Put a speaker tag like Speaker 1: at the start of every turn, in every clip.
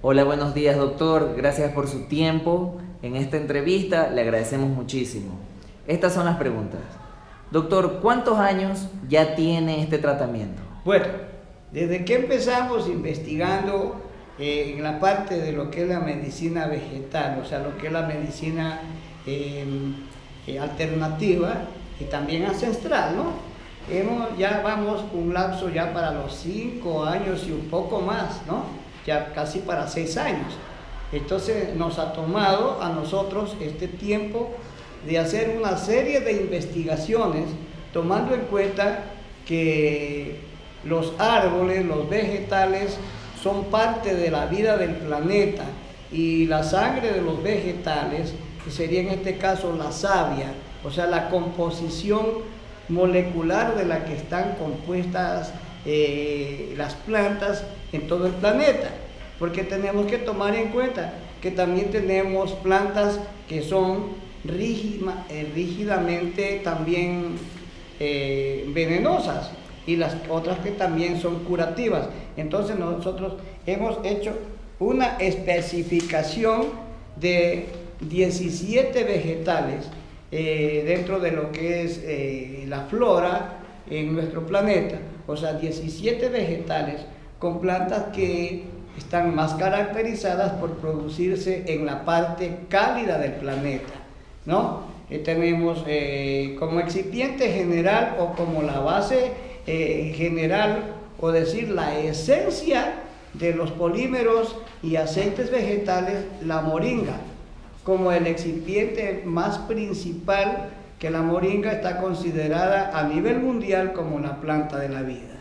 Speaker 1: Hola, buenos días doctor, gracias por su tiempo. En esta entrevista le agradecemos muchísimo. Estas son las preguntas. Doctor, ¿cuántos años ya tiene este tratamiento?
Speaker 2: Bueno, desde que empezamos investigando eh, en la parte de lo que es la medicina vegetal, o sea, lo que es la medicina em, eh, alternativa y también ancestral, ¿no? Hemos, ya vamos un lapso ya para los cinco años y un poco más, ¿no? Ya casi para seis años. Entonces nos ha tomado a nosotros este tiempo de hacer una serie de investigaciones tomando en cuenta que los árboles, los vegetales son parte de la vida del planeta y la sangre de los vegetales, que sería en este caso la savia, o sea, la composición molecular de la que están compuestas eh, las plantas en todo el planeta porque tenemos que tomar en cuenta que también tenemos plantas que son eh, rígidamente también eh, venenosas y las otras que también son curativas. Entonces nosotros hemos hecho una especificación de 17 vegetales dentro de lo que es la flora en nuestro planeta. O sea, 17 vegetales con plantas que están más caracterizadas por producirse en la parte cálida del planeta, ¿no? Eh, tenemos eh, como excipiente general o como la base eh, general o decir la esencia de los polímeros y aceites vegetales, la moringa, como el excipiente más principal que la moringa está considerada a nivel mundial como la planta de la vida.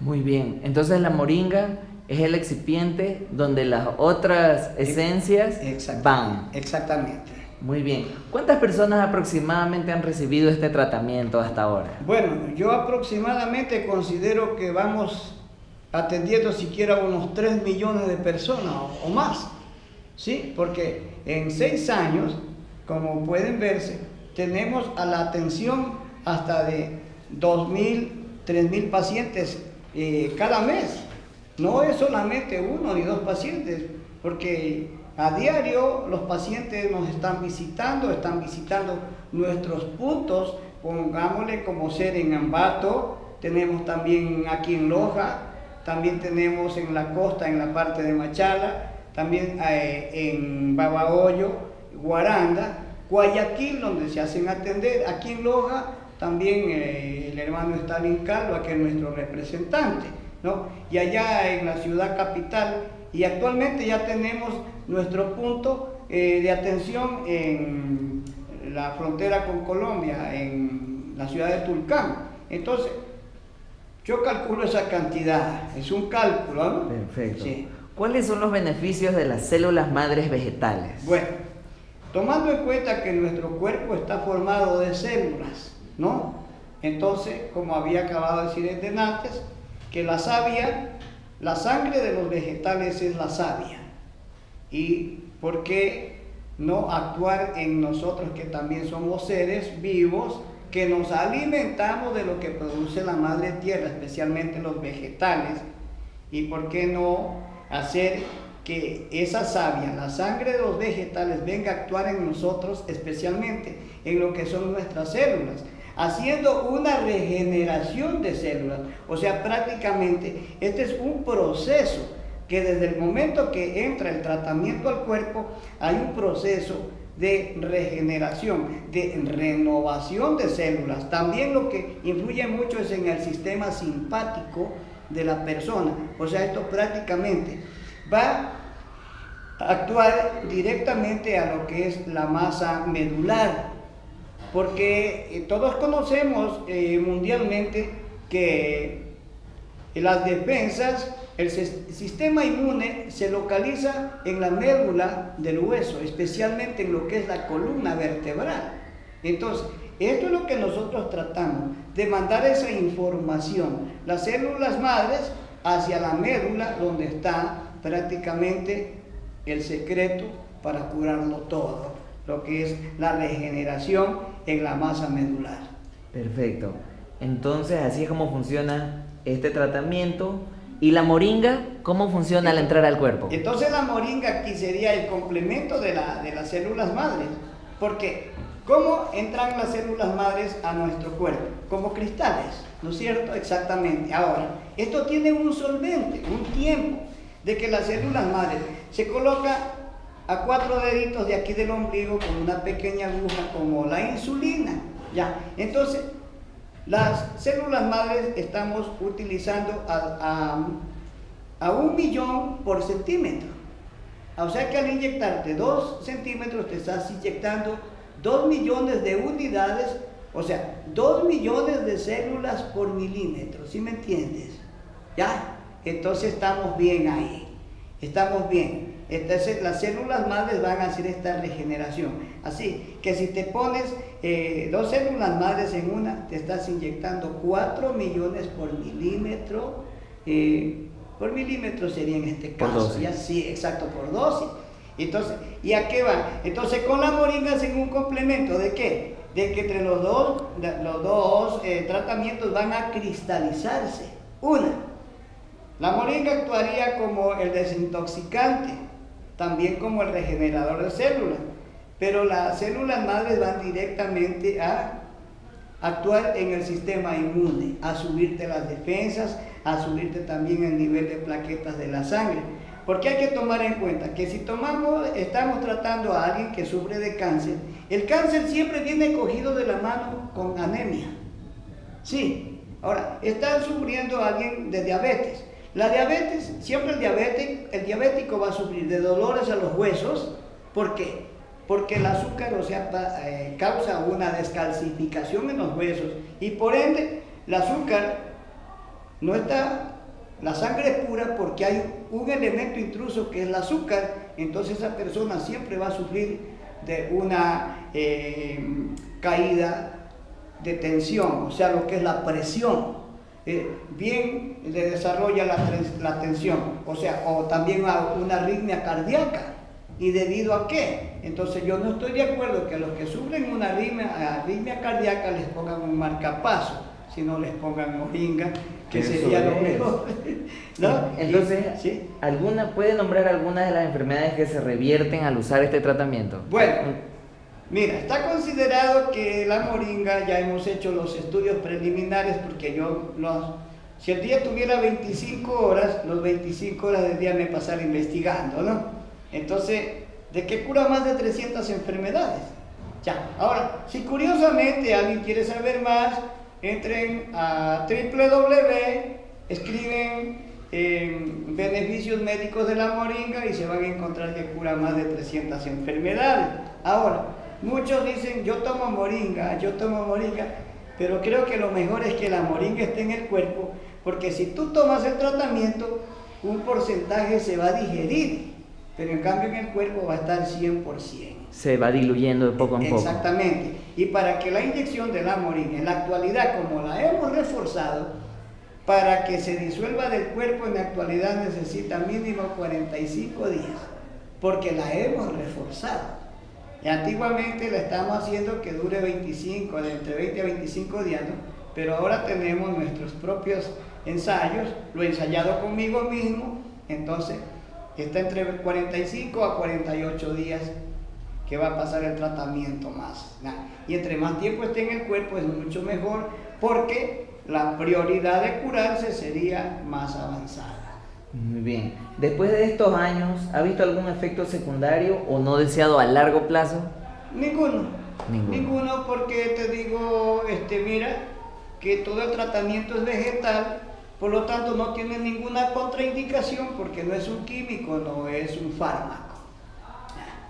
Speaker 1: Muy bien, entonces la moringa es el excipiente donde las otras esencias van.
Speaker 2: Exactamente.
Speaker 1: Muy bien. ¿Cuántas personas aproximadamente han recibido este tratamiento hasta ahora?
Speaker 2: Bueno, yo aproximadamente considero que vamos atendiendo siquiera unos 3 millones de personas o, más. ¿Sí? Porque en 6 años, como pueden verse, tenemos a la atención hasta de 2.000, 3.000 pacientes eh, cada mes. No es solamente uno ni dos pacientes, porque a diario los pacientes nos están visitando, están visitando nuestros puntos, pongámosle como ser en Ambato, tenemos también aquí en Loja, también tenemos en la costa, en la parte de Machala, también eh, en Babahoyo, Guaranda, Guayaquil, donde se hacen atender, aquí en Loja también eh, el hermano Stalin Calva, que es nuestro representante. Y allá en la ciudad capital, y actualmente ya tenemos nuestro punto eh, de atención en la frontera con Colombia, en la ciudad de Tulcán. Entonces, yo calculo esa cantidad, es un cálculo, ¿no?
Speaker 1: Perfecto. ¿Cuáles son los beneficios de las células madres vegetales?
Speaker 2: Bueno, tomando en cuenta que nuestro cuerpo está formado de células, ¿no? Entonces, como había acabado de decir antes, que la savia, la sangre de los vegetales es la savia. ¿Y por qué no actuar en nosotros que también somos seres vivos, que nos alimentamos de lo que produce la madre tierra, especialmente los vegetales? ¿Y por qué no hacer que esa savia, la sangre de los vegetales, venga a actuar en nosotros, especialmente en lo que son nuestras células? haciendo una regeneración de células. O sea, prácticamente este es un proceso que desde el momento que entra el tratamiento al cuerpo, hay un proceso de regeneración, de renovación de células. También lo que influye mucho es en el sistema simpático de la persona. O sea, esto prácticamente va a actuar directamente a lo que es la masa medular porque eh, todos conocemos eh, mundialmente que las defensas, el sistema inmune se localiza en la médula del hueso, especialmente en lo que es la columna vertebral. Entonces, esto es lo que nosotros tratamos, de mandar esa información, las células madres hacia la médula, donde está prácticamente el secreto para curarlo todo, lo que es la regeneración en la masa medular.
Speaker 1: Perfecto. Entonces, así es como funciona este tratamiento ¿Y la moringa cómo funciona al entrar al cuerpo?
Speaker 2: Entonces la moringa aquí sería el complemento de, la, de las células madres. Porque, ¿cómo entran las células madres a nuestro cuerpo? Como cristales, ¿no es cierto? Exactamente. Ahora, esto tiene un solvente, un tiempo de que las células madres se coloca a cuatro deditos de aquí del ombligo con una pequeña aguja como la insulina. Ya, entonces las células madres estamos utilizando a, a, un millón por centímetro. O sea que al inyectarte dos centímetros te estás inyectando dos millones de unidades, o sea, dos millones de células por milímetro, ¿sí me entiendes? ¿Ya? Entonces estamos bien ahí, estamos bien. Entonces las células madres van a hacer esta regeneración. Así que si te pones eh, dos células madres en una, te estás inyectando 4 millones por milímetro. Eh, por milímetro sería en este caso. Ya sí, exacto, por dosis. Entonces, ¿y a qué va? Entonces con la moringa hacen un complemento de qué? De que entre los dos, los dos eh, tratamientos van a cristalizarse. Una, la moringa actuaría como el desintoxicante, también como el regenerador de células. Pero las células madres van directamente a actuar en el sistema inmune, a subirte las defensas, a subirte también el nivel de plaquetas de la sangre. Porque hay que tomar en cuenta que si tomamos, estamos tratando a alguien que sufre de cáncer, el cáncer siempre viene cogido de la mano con anemia. Sí, ahora, está sufriendo alguien de diabetes. La diabetes, siempre el diabético, va a sufrir de dolores a los huesos. ¿Por qué? porque el azúcar, o sea, eh, causa una descalcificación en los huesos y por ende el azúcar no está, la sangre es pura porque hay un elemento intruso que es el azúcar, entonces esa persona siempre va a sufrir de una eh, caída de tensión, o sea, lo que es la presión. Eh, bien le desarrolla la, la tensión, o sea, o también una arritmia cardíaca. ¿Y debido a qué? Entonces yo no estoy de acuerdo que a los que sufren una arritmia, cardíaca les pongan un marcapaso, sino les pongan moringa, que sería lo mejor.
Speaker 1: Entonces, ¿alguna, ¿puede nombrar algunas de las enfermedades que se revierten al usar este tratamiento?
Speaker 2: Bueno, mira, está considerado que la moringa, ya hemos hecho los estudios preliminares porque yo los... Si el día tuviera 25 horas, los 25 horas del día me pasara investigando, ¿no? Entonces, ¿de qué cura más de 300 enfermedades? Ya, ahora, si curiosamente alguien quiere saber más, entren a www, escriben beneficios médicos de la moringa y se van a encontrar que cura más de 300 enfermedades. Ahora, muchos dicen, yo tomo moringa, yo tomo moringa, pero creo que lo mejor es que la moringa esté en el cuerpo, porque si tú tomas el tratamiento, un porcentaje se va a digerir pero en cambio en el cuerpo va a estar 100%.
Speaker 1: Se va diluyendo de poco en
Speaker 2: poco. Exactamente. Y para que la inyección de la morina en la actualidad, como la hemos reforzado, para que se disuelva del cuerpo en la actualidad necesita mínimo 45 días, porque la hemos reforzado. Antiguamente la estamos haciendo que dure 25, de entre 20 a 25 días. Pero ahora tenemos nuestros propios ensayos, lo he ensayado conmigo mismo, entonces está entre 45 a 48 días que va a pasar el tratamiento más. Y entre más tiempo esté en el cuerpo es mucho mejor porque la prioridad de curarse sería más avanzada.
Speaker 1: Muy bien. Después de estos años, ¿ha visto algún efecto secundario o no deseado a largo plazo?
Speaker 2: Ninguno. Ninguno, Ninguno porque te digo, este, mira, que todo el tratamiento es vegetal por lo tanto, no tiene ninguna contraindicación porque no es un químico, no es un fármaco.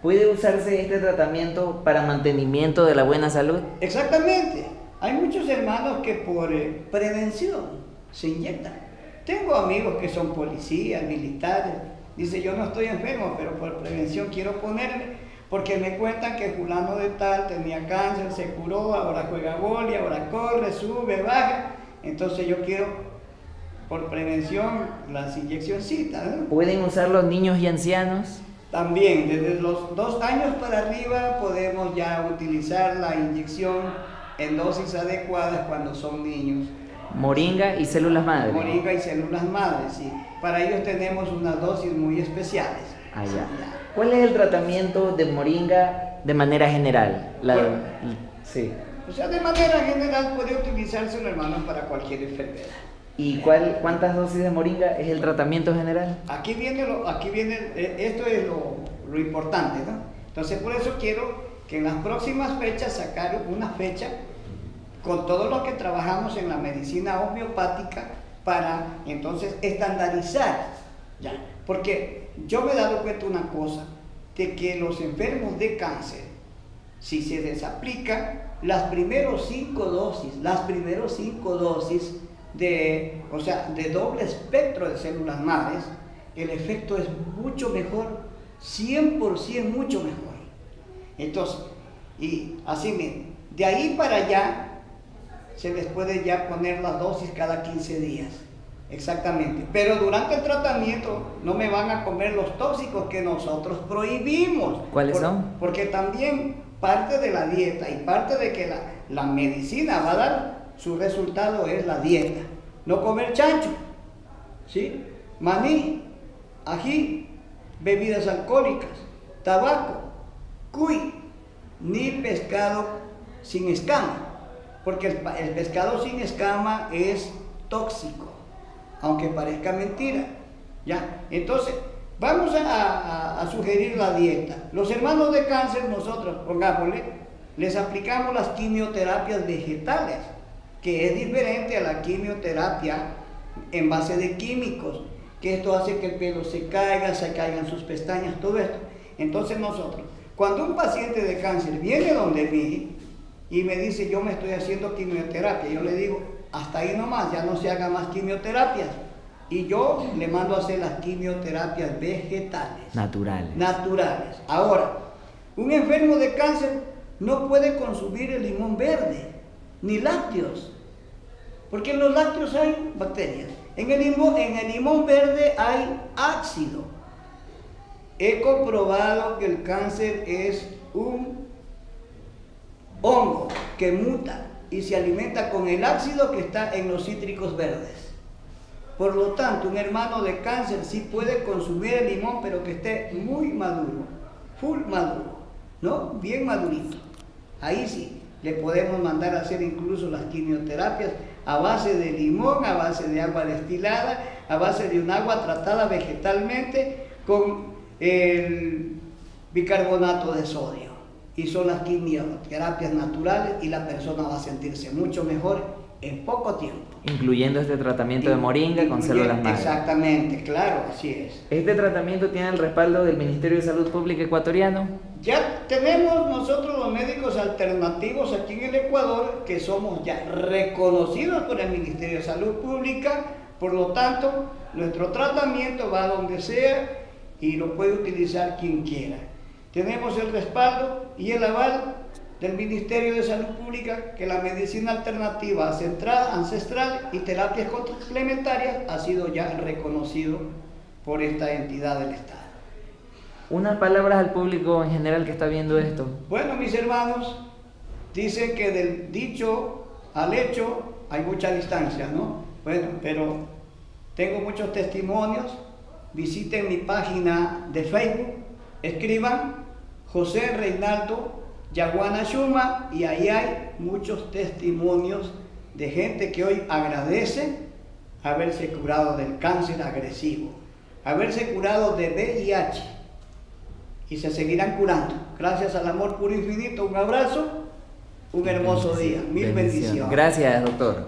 Speaker 1: ¿Puede usarse este tratamiento para mantenimiento de la buena salud?
Speaker 2: Exactamente. Hay muchos hermanos que por eh, prevención se inyectan. Tengo amigos que son policías, militares. Dice, yo no estoy enfermo, pero por prevención quiero ponerme, porque me cuentan que fulano de tal tenía cáncer, se curó, ahora juega boli, ahora corre, sube, baja. Entonces yo quiero por prevención las inyeccioncitas.
Speaker 1: ¿Pueden usar los niños y ancianos?
Speaker 2: También, desde los dos años para arriba podemos ya utilizar la inyección en dosis adecuadas cuando son niños.
Speaker 1: Moringa y células madre.
Speaker 2: Moringa y células madres, sí. Para ellos tenemos unas dosis muy especiales.
Speaker 1: Ah, ya. ¿Cuál es el tratamiento de moringa de manera general? La-
Speaker 2: Bueno.
Speaker 1: sí.
Speaker 2: O sea, de manera general puede utilizarse, hermano, para cualquier enfermedad.
Speaker 1: ¿Y cuál, cuántas dosis de moringa es el tratamiento general?
Speaker 2: Aquí viene, lo, aquí viene eh, esto es lo, lo importante, ¿no? Entonces, por eso quiero que en las próximas fechas sacar una fecha con todo lo que trabajamos en la medicina homeopática para entonces estandarizar, ¿ya? Porque yo me he dado cuenta una cosa, de que los enfermos de cáncer, si se les aplica las primeros cinco dosis, las primeros cinco dosis de, o sea, de doble espectro de células madres, el efecto es mucho mejor, 100% mucho mejor. Entonces, y así mismo, de ahí para allá se les puede ya poner las dosis cada 15 días. Exactamente. Pero durante el tratamiento no me van a comer los tóxicos que nosotros prohibimos.
Speaker 1: ¿Cuáles
Speaker 2: Por-
Speaker 1: son?
Speaker 2: Porque también parte de la dieta y parte de que la, la medicina va a dar su resultado es la dieta. No comer chancho, ¿sí? maní, ají, bebidas alcohólicas, tabaco, cuy, ni pescado sin escama, porque el, pescado sin escama es tóxico, aunque parezca mentira. ¿ya? Entonces, vamos a sugerir la dieta. Los hermanos de cáncer, nosotros, pongámosle, les aplicamos las quimioterapias vegetales, que es diferente a la quimioterapia en base de químicos, que esto hace que el pelo se caiga, se caigan sus pestañas, todo esto. Entonces nosotros, cuando un paciente de cáncer viene donde mí y me dice, yo me estoy haciendo quimioterapia, yo le digo, hasta ahí nomás, ya no se haga más quimioterapias. Y yo le mando a hacer las quimioterapias vegetales
Speaker 1: Naturales.
Speaker 2: naturales. Ahora, un enfermo de cáncer no puede consumir el limón verde, ni lácteos, porque en los lácteos hay bacterias. En el limón, en el limón verde hay ácido. He comprobado que el cáncer es un hongo que muta y se alimenta con el ácido que está en los cítricos verdes. Por lo tanto, un hermano de cáncer sí puede consumir el limón, pero que esté muy maduro, full maduro, ¿no? Bien madurito. Ahí sí, le podemos mandar a hacer incluso las quimioterapias a base de limón, a base de agua destilada, a base de un agua tratada vegetalmente con el bicarbonato de sodio. Y son las quimioterapias naturales y la persona va a sentirse mucho mejor en poco tiempo.
Speaker 1: Incluyendo este tratamiento de moringa con células madre.
Speaker 2: Exactamente, claro, así es.
Speaker 1: ¿Este tratamiento tiene el respaldo del Ministerio de Salud Pública ecuatoriano?
Speaker 2: Ya tenemos nosotros los médicos alternativos aquí en el Ecuador que somos ya reconocidos por el Ministerio de Salud Pública, por lo tanto, nuestro tratamiento va a donde sea y lo puede utilizar quien quiera. Tenemos el respaldo y el aval del Ministerio de Salud Pública que la medicina alternativa ancestral y terapias complementarias ha sido ya reconocido por esta entidad del Estado.
Speaker 1: Unas palabras al público en general que está viendo esto.
Speaker 2: Bueno, mis hermanos, dicen que del dicho al hecho hay mucha distancia, ¿no? Bueno, pero tengo muchos testimonios. Visiten mi página de Facebook, escriban José Reinaldo Yaguana Shuma y ahí hay muchos testimonios de gente que hoy agradece haberse curado del cáncer agresivo, haberse curado de VIH y se seguirán curando. Gracias al amor puro infinito, un abrazo, un hermoso día. Mil bendiciones.
Speaker 1: Gracias, doctor.